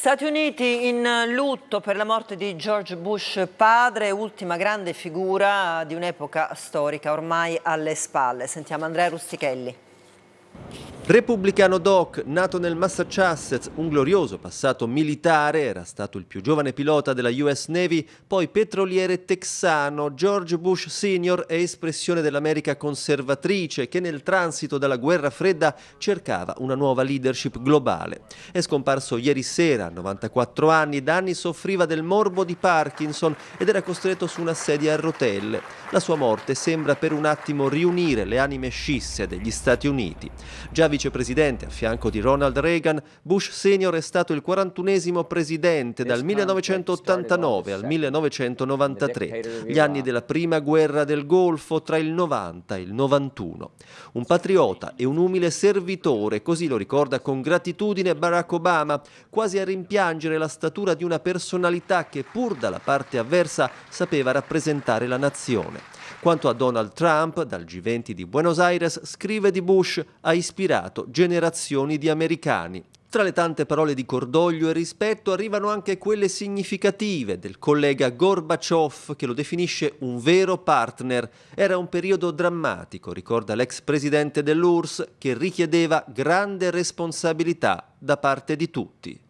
Stati Uniti in lutto per la morte di George Bush padre, ultima grande figura di un'epoca storica ormai alle spalle. Sentiamo Andrea Rustichelli. Repubblicano Doc, nato nel Massachusetts, un glorioso passato militare, era stato il più giovane pilota della US Navy, poi petroliere texano, George Bush Sr. è espressione dell'America conservatrice che nel transito dalla guerra fredda cercava una nuova leadership globale. È scomparso ieri sera, a 94 anni, da anni soffriva del morbo di Parkinson ed era costretto su una sedia a rotelle. La sua morte sembra per un attimo riunire le anime scisse degli Stati Uniti. Già vicepresidente a fianco di Ronald Reagan, Bush Senior è stato il 41esimo presidente dal 1989 al 1993, gli anni della prima guerra del Golfo tra il 90 e il 91. Un patriota e un umile servitore, così lo ricorda con gratitudine Barack Obama, quasi a rimpiangere la statura di una personalità che pur dalla parte avversa sapeva rappresentare la nazione. Quanto a Donald Trump, dal G20 di Buenos Aires, scrive di Bush, ha ispirato generazioni di americani. Tra le tante parole di cordoglio e rispetto arrivano anche quelle significative del collega Gorbaciov che lo definisce un vero partner. Era un periodo drammatico, ricorda l'ex presidente dell'URSS, che richiedeva grande responsabilità da parte di tutti.